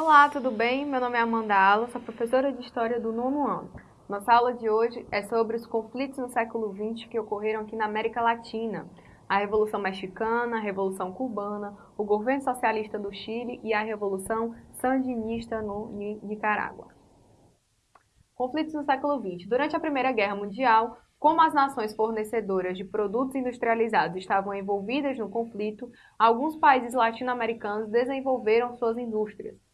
Olá, tudo bem? Meu nome é Amanda Ala, sou professora de História do nono ano. Nossa aula de hoje é sobre os conflitos no século XX que ocorreram aqui na América Latina. A Revolução Mexicana, a Revolução Cubana, o governo socialista do Chile e a Revolução Sandinista no Nicarágua. Conflitos no século XX. Durante a Primeira Guerra Mundial, como as nações fornecedoras de produtos industrializados estavam envolvidas no conflito, alguns países latino-americanos desenvolveram suas indústrias.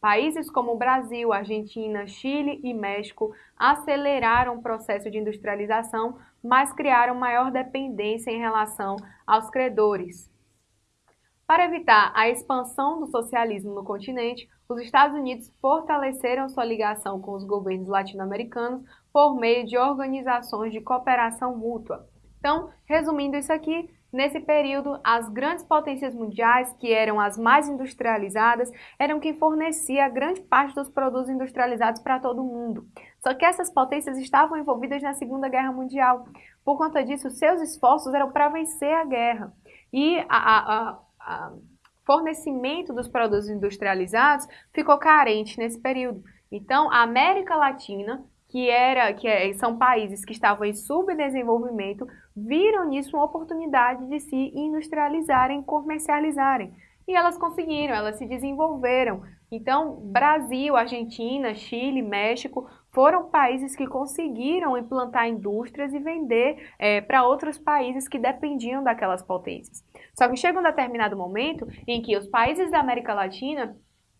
Países como Brasil, Argentina, Chile e México aceleraram o processo de industrialização, mas criaram maior dependência em relação aos credores. Para evitar a expansão do socialismo no continente, os Estados Unidos fortaleceram sua ligação com os governos latino-americanos por meio de organizações de cooperação mútua. Então, resumindo isso aqui, Nesse período, as grandes potências mundiais, que eram as mais industrializadas, eram quem fornecia grande parte dos produtos industrializados para todo o mundo. Só que essas potências estavam envolvidas na Segunda Guerra Mundial. Por conta disso, seus esforços eram para vencer a guerra. E a, fornecimento dos produtos industrializados ficou carente nesse período. Então, a América Latina que, era, que é, são países que estavam em subdesenvolvimento, viram nisso uma oportunidade de se industrializarem, comercializarem. E elas conseguiram, elas se desenvolveram. Então, Brasil, Argentina, Chile, México foram países que conseguiram implantar indústrias e vender é, para outros países que dependiam daquelas potências. Só que chega um determinado momento em que os países da América Latina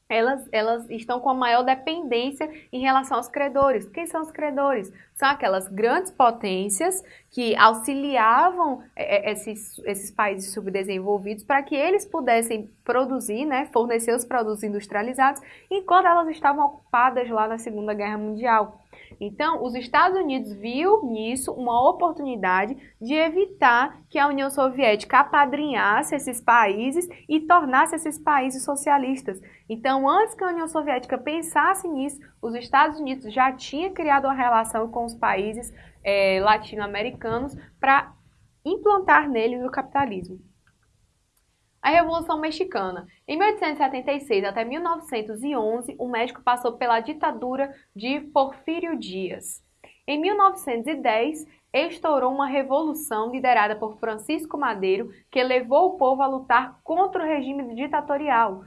elas, elas estão com a maior dependência em relação aos credores. Quem são os credores? São aquelas grandes potências que auxiliavam é, é, esses, esses países subdesenvolvidos para que eles pudessem produzir, né, fornecer os produtos industrializados, enquanto elas estavam ocupadas lá na Segunda Guerra Mundial. Então, os Estados Unidos viu nisso uma oportunidade de evitar que a União Soviética apadrinhasse esses países e tornasse esses países socialistas. Então, antes que a União Soviética pensasse nisso, os Estados Unidos já tinha criado uma relação com os países é, latino-americanos para implantar neles o capitalismo. A Revolução Mexicana. Em 1876 até 1911, o México passou pela ditadura de Porfírio Dias. Em 1910, estourou uma revolução liderada por Francisco Madeiro, que levou o povo a lutar contra o regime ditatorial.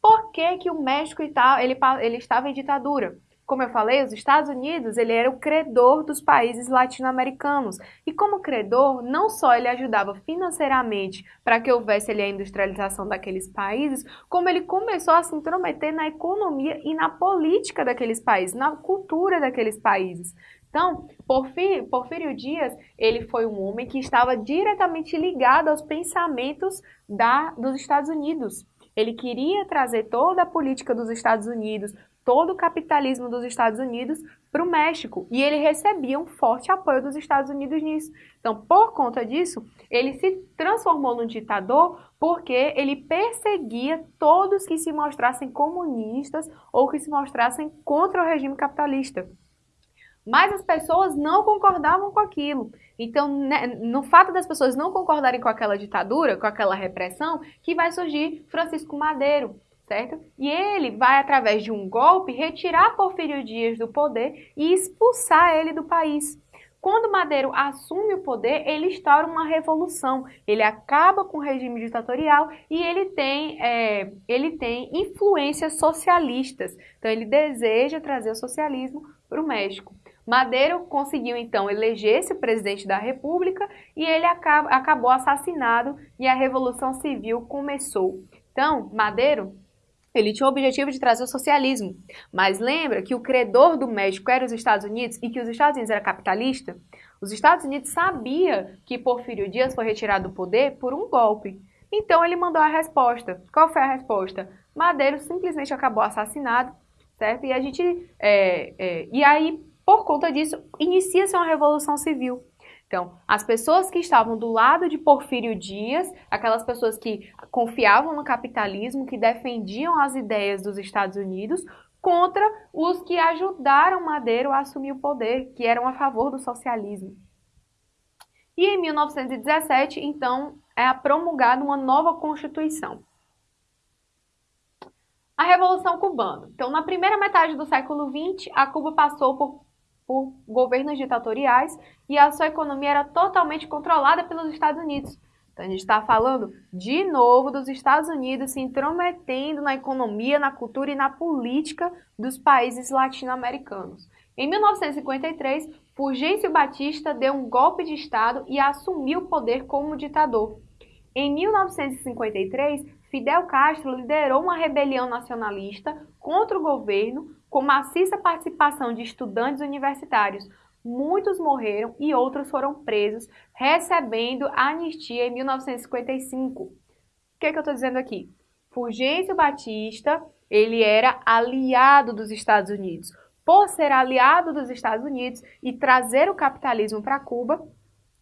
Por que, que o México ele, estava em ditadura? Como eu falei, os Estados Unidos ele era o credor dos países latino-americanos. E como credor, não só ele ajudava financeiramente para que houvesse ali, a industrialização daqueles países, como ele começou a se intrometer na economia e na política daqueles países, na cultura daqueles países. Então, Porfírio, Porfírio Dias, ele foi um homem que estava diretamente ligado aos pensamentos da, dos Estados Unidos. Ele queria trazer toda a política dos Estados Unidos, todo o capitalismo dos Estados Unidos para o México. E ele recebia um forte apoio dos Estados Unidos nisso. Então, por conta disso, ele se transformou num ditador porque ele perseguia todos que se mostrassem comunistas ou que se mostrassem contra o regime capitalista. Mas as pessoas não concordavam com aquilo. Então, né, no fato das pessoas não concordarem com aquela ditadura, com aquela repressão, que vai surgir Francisco Madeiro, certo? E ele vai, através de um golpe, retirar Porfírio Dias do poder e expulsar ele do país. Quando Madeiro assume o poder, ele instaura uma revolução. Ele acaba com o regime ditatorial e ele tem, é, ele tem influências socialistas. Então, ele deseja trazer o socialismo para o México. Madeiro conseguiu, então, eleger-se presidente da República e ele acaba, acabou assassinado e a Revolução Civil começou. Então, Madeiro ele tinha o objetivo de trazer o socialismo. Mas lembra que o credor do México era os Estados Unidos e que os Estados Unidos era capitalista? Os Estados Unidos sabia que Porfírio Dias foi retirado do poder por um golpe. Então ele mandou a resposta. Qual foi a resposta? Madeiro simplesmente acabou assassinado, certo? E a gente, é, é, e aí por conta disso inicia-se uma revolução civil. Então, as pessoas que estavam do lado de Porfírio Dias, aquelas pessoas que confiavam no capitalismo, que defendiam as ideias dos Estados Unidos, contra os que ajudaram Madeiro a assumir o poder, que eram a favor do socialismo. E em 1917, então, é promulgada uma nova Constituição. A Revolução Cubana. Então, na primeira metade do século XX, a Cuba passou por, por governos ditatoriais e a sua economia era totalmente controlada pelos Estados Unidos. Então, a gente está falando de novo dos Estados Unidos se intrometendo na economia, na cultura e na política dos países latino-americanos. Em 1953, Fulgêncio Batista deu um golpe de Estado e assumiu o poder como ditador. Em 1953, Fidel Castro liderou uma rebelião nacionalista contra o governo com maciça participação de estudantes universitários. Muitos morreram e outros foram presos, recebendo a anistia em 1955. O que, é que eu estou dizendo aqui? Fulgêncio Batista, ele era aliado dos Estados Unidos. Por ser aliado dos Estados Unidos e trazer o capitalismo para Cuba,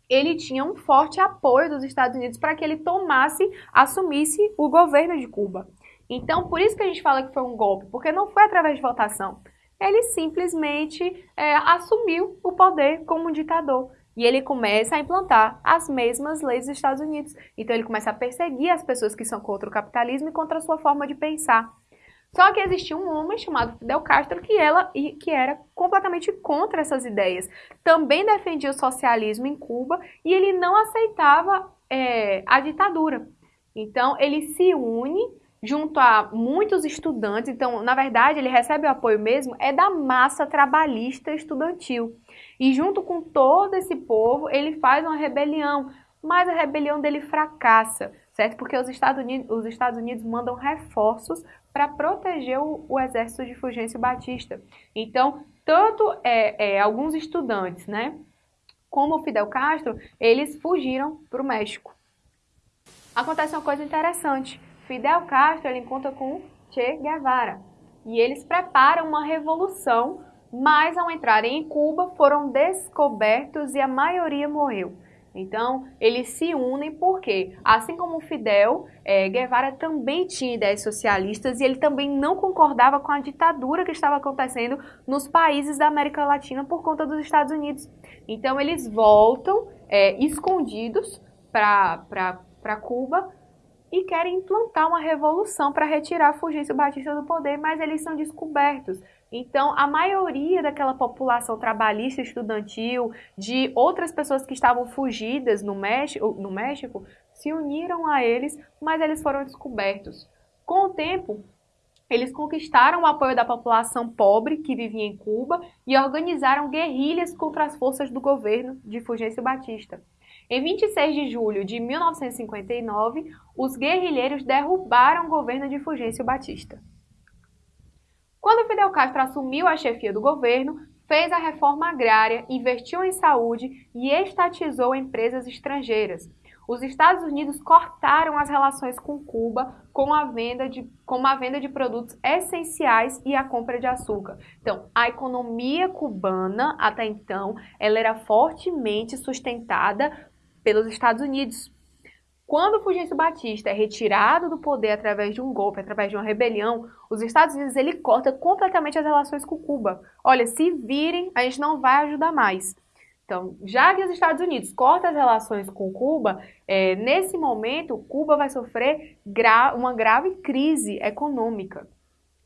ele tinha um forte apoio dos Estados Unidos para que ele tomasse, assumisse o governo de Cuba. Então, por isso que a gente fala que foi um golpe, porque não foi através de votação. Ele simplesmente é, assumiu o poder como um ditador. E ele começa a implantar as mesmas leis dos Estados Unidos. Então, ele começa a perseguir as pessoas que são contra o capitalismo e contra a sua forma de pensar. Só que existia um homem chamado Fidel Castro que, ela, que era completamente contra essas ideias. Também defendia o socialismo em Cuba e ele não aceitava é, a ditadura. Então, ele se une junto a muitos estudantes. Então, na verdade, ele recebe o apoio mesmo é da massa trabalhista estudantil. E junto com todo esse povo, ele faz uma rebelião, mas a rebelião dele fracassa, certo? Porque os Estados Unidos, os Estados Unidos mandam reforços para proteger o, o, exército de Fulgêncio Batista. Então, tanto é, é, alguns estudantes, né, como o Fidel Castro, eles fugiram para o México. Acontece uma coisa interessante. Fidel Castro ele encontra com Che Guevara e eles preparam uma revolução, mas ao entrarem em Cuba foram descobertos e a maioria morreu. Então, eles se unem porque, assim como Fidel, é, Guevara também tinha ideias socialistas e ele também não concordava com a ditadura que estava acontecendo nos países da América Latina por conta dos Estados Unidos. Então, eles voltam é, escondidos para Cuba e querem implantar uma revolução para retirar Fulgêncio Batista do poder, mas eles são descobertos. Então, a maioria daquela população trabalhista estudantil, de outras pessoas que estavam fugidas no México, no México se uniram a eles, mas eles foram descobertos. Com o tempo, eles conquistaram o apoio da população pobre que vivia em Cuba e organizaram guerrilhas contra as forças do governo de Fulgêncio Batista. Em 26 de julho de 1959, os guerrilheiros derrubaram o governo de Fulgêncio Batista. Quando Fidel Castro assumiu a chefia do governo, fez a reforma agrária, investiu em saúde e estatizou empresas estrangeiras. Os Estados Unidos cortaram as relações com Cuba com a venda de, com a venda de produtos essenciais e a compra de açúcar. Então, a economia cubana, até então, ela era fortemente sustentada pelos Estados Unidos. Quando Fulgêncio Batista é retirado do poder através de um golpe, através de uma rebelião, os Estados Unidos ele corta completamente as relações com Cuba. Olha, se virem, a gente não vai ajudar mais. Então, já que os Estados Unidos cortam as relações com Cuba, é, nesse momento, Cuba vai sofrer gra uma grave crise econômica.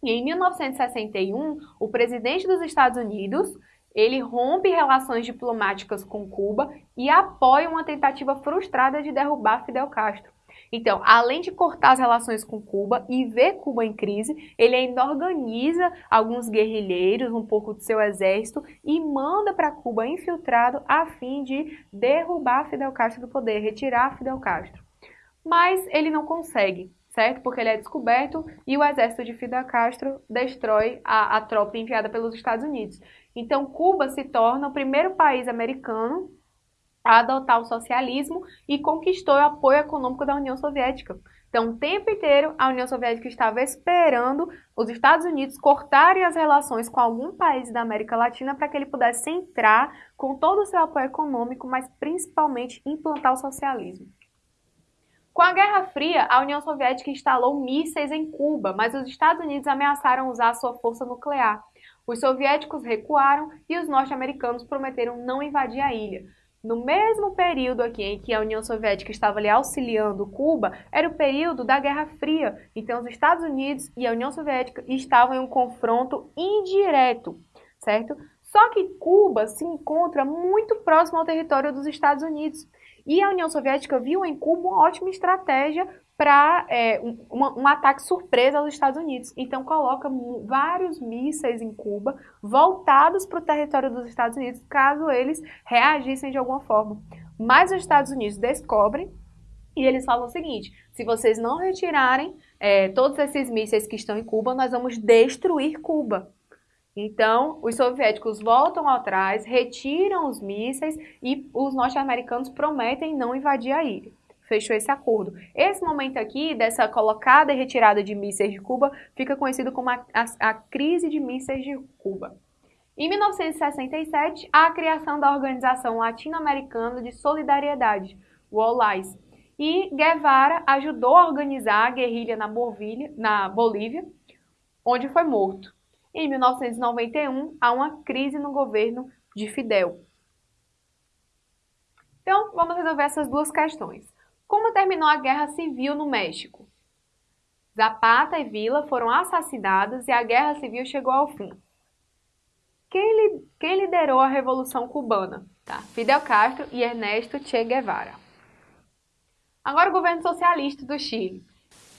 E em 1961, o presidente dos Estados Unidos ele rompe relações diplomáticas com Cuba e apoia uma tentativa frustrada de derrubar Fidel Castro. Então, além de cortar as relações com Cuba e ver Cuba em crise, ele ainda organiza alguns guerrilheiros, um pouco do seu exército, e manda para Cuba infiltrado a fim de derrubar Fidel Castro do poder, retirar Fidel Castro. Mas ele não consegue, certo? Porque ele é descoberto e o exército de Fidel Castro destrói a, a tropa enviada pelos Estados Unidos. Então, Cuba se torna o primeiro país americano a adotar o socialismo e conquistou o apoio econômico da União Soviética. Então, o tempo inteiro, a União Soviética estava esperando os Estados Unidos cortarem as relações com algum país da América Latina para que ele pudesse entrar com todo o seu apoio econômico, mas principalmente implantar o socialismo. Com a Guerra Fria, a União Soviética instalou mísseis em Cuba, mas os Estados Unidos ameaçaram usar sua força nuclear. Os soviéticos recuaram e os norte-americanos prometeram não invadir a ilha. No mesmo período aqui em que a União Soviética estava ali auxiliando Cuba, era o período da Guerra Fria. Então, os Estados Unidos e a União Soviética estavam em um confronto indireto, certo? Só que Cuba se encontra muito próximo ao território dos Estados Unidos. E a União Soviética viu em Cuba uma ótima estratégia para é, um, um, ataque surpresa aos Estados Unidos. Então coloca vários mísseis em Cuba voltados para o território dos Estados Unidos, caso eles reagissem de alguma forma. Mas os Estados Unidos descobrem e eles falam o seguinte: se vocês não retirarem é, todos esses mísseis que estão em Cuba, nós vamos destruir Cuba. Então, os soviéticos voltam atrás, retiram os mísseis e os norte-americanos prometem não invadir a ilha. Fechou esse acordo. Esse momento aqui, dessa colocada e retirada de mísseis de Cuba, fica conhecido como a, a, a crise de mísseis de Cuba. Em 1967, a criação da Organização Latino-Americana de Solidariedade, o OLAIS, e Guevara ajudou a organizar a guerrilha na, na Bolívia, onde foi morto. Em 1991, há uma crise no governo de Fidel. Então, vamos resolver essas duas questões. Como terminou a Guerra Civil no México? Zapata e Vila foram assassinados e a Guerra Civil chegou ao fim. Quem, li quem liderou a Revolução Cubana? Tá. Fidel Castro e Ernesto Che Guevara. Agora o governo socialista do Chile.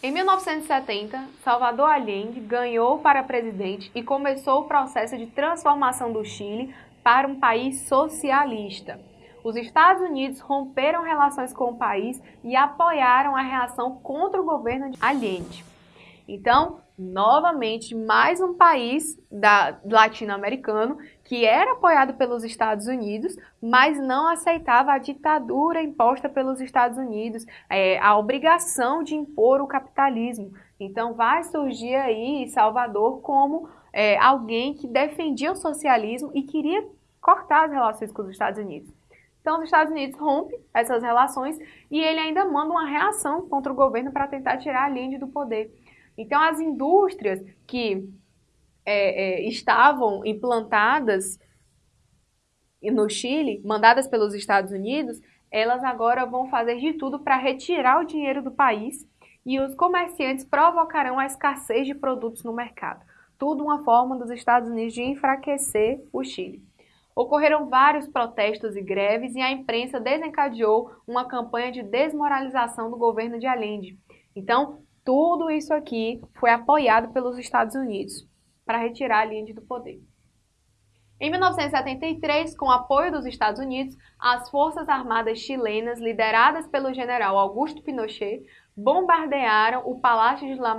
Em 1970, Salvador Allende ganhou para presidente e começou o processo de transformação do Chile para um país socialista. Os Estados Unidos romperam relações com o país e apoiaram a reação contra o governo de Allende. Então, novamente, mais um país latino-americano que era apoiado pelos Estados Unidos, mas não aceitava a ditadura imposta pelos Estados Unidos, é, a obrigação de impor o capitalismo. Então, vai surgir aí Salvador como é, alguém que defendia o socialismo e queria cortar as relações com os Estados Unidos. Então, os Estados Unidos rompe essas relações e ele ainda manda uma reação contra o governo para tentar tirar a Allende do poder. Então, as indústrias que é, é, estavam implantadas no Chile, mandadas pelos Estados Unidos, elas agora vão fazer de tudo para retirar o dinheiro do país e os comerciantes provocarão a escassez de produtos no mercado. Tudo uma forma dos Estados Unidos de enfraquecer o Chile. Ocorreram vários protestos e greves e a imprensa desencadeou uma campanha de desmoralização do governo de Allende. Então, tudo isso aqui foi apoiado pelos Estados Unidos para retirar Allende do poder. Em 1973, com apoio dos Estados Unidos, as Forças Armadas chilenas, lideradas pelo general Augusto Pinochet, bombardearam o Palácio de La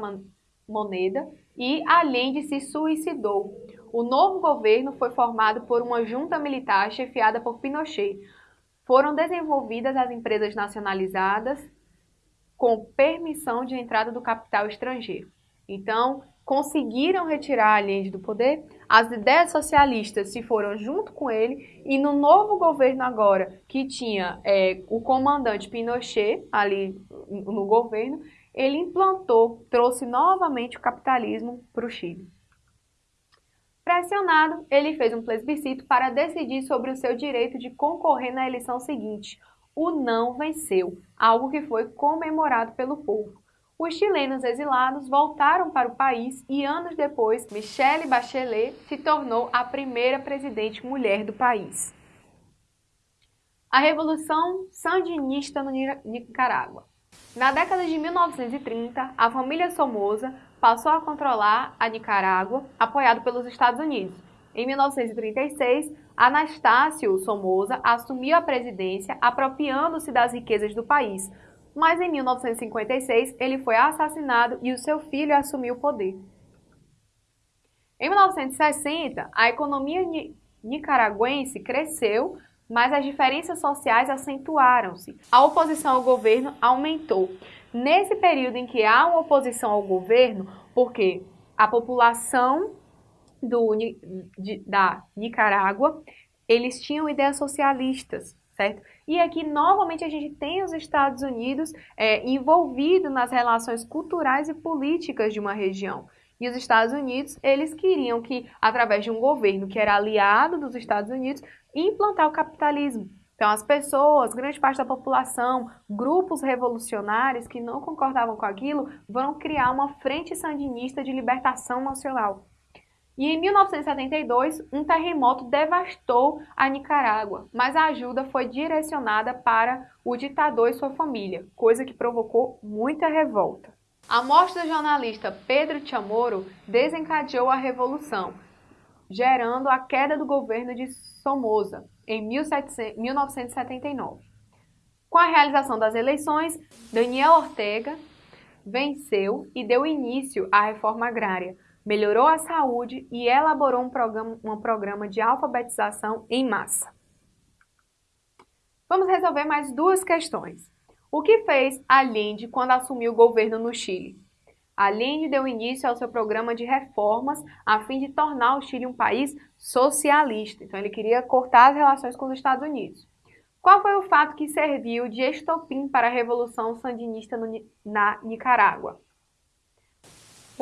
Moneda e Allende se suicidou. O novo governo foi formado por uma junta militar chefiada por Pinochet. Foram desenvolvidas as empresas nacionalizadas com permissão de entrada do capital estrangeiro. Então, conseguiram retirar Allende do poder, as ideias socialistas se foram junto com ele e no novo governo agora, que tinha é, o comandante Pinochet ali no governo, ele implantou, trouxe novamente o capitalismo para o Chile. Pressionado, ele fez um plebiscito para decidir sobre o seu direito de concorrer na eleição seguinte. O não venceu, algo que foi comemorado pelo povo. Os chilenos exilados voltaram para o país e anos depois, Michelle Bachelet se tornou a primeira presidente mulher do país. A Revolução Sandinista no Nicarágua. Na década de 1930, a família Somoza passou a controlar a Nicarágua, apoiado pelos Estados Unidos. Em 1936, Anastácio Somoza assumiu a presidência, apropriando-se das riquezas do país, mas em 1956 ele foi assassinado e o seu filho assumiu o poder. Em 1960, a economia nicaragüense cresceu, mas as diferenças sociais acentuaram-se. A oposição ao governo aumentou. Nesse período em que há uma oposição ao governo, porque a população do, de, da Nicarágua, eles tinham ideias socialistas, certo? E aqui, novamente, a gente tem os Estados Unidos é, envolvidos nas relações culturais e políticas de uma região. E os Estados Unidos, eles queriam que, através de um governo que era aliado dos Estados Unidos, implantar o capitalismo Então, as pessoas, grande parte da população, grupos revolucionários que não concordavam com aquilo, vão criar uma frente sandinista de libertação nacional. E em 1972, um terremoto devastou a Nicarágua, mas a ajuda foi direcionada para o ditador e sua família, coisa que provocou muita revolta. A morte do jornalista Pedro Chamorro desencadeou a revolução, gerando a queda do governo de Somoza em 1979. Com a realização das eleições, Daniel Ortega venceu e deu início à reforma agrária, melhorou a saúde e elaborou um programa, um programa de alfabetização em massa. Vamos resolver mais duas questões. O que fez Allende quando assumiu o governo no Chile? Allende deu início ao seu programa de reformas a fim de tornar o Chile um país socialista. Então, ele queria cortar as relações com os Estados Unidos. Qual foi o fato que serviu de estopim para a Revolução Sandinista no, na Nicarágua?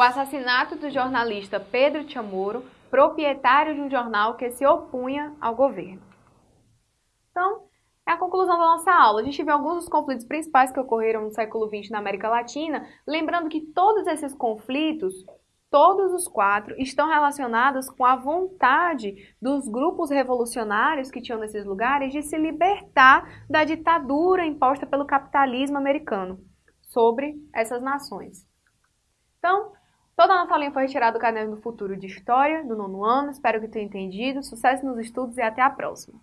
O assassinato do jornalista Pedro Chamorro, proprietário de um jornal que se opunha ao governo. Então, é a conclusão da nossa aula. A gente viu alguns dos conflitos principais que ocorreram no século XX na América Latina, lembrando que todos esses conflitos, todos os quatro, estão relacionados com a vontade dos grupos revolucionários que tinham nesses lugares de se libertar da ditadura imposta pelo capitalismo americano sobre essas nações. Então, Toda a nossa linha foi retirada do caderno do futuro de História, do nono ano. Espero que tenha entendido. Sucesso nos estudos e até a próxima!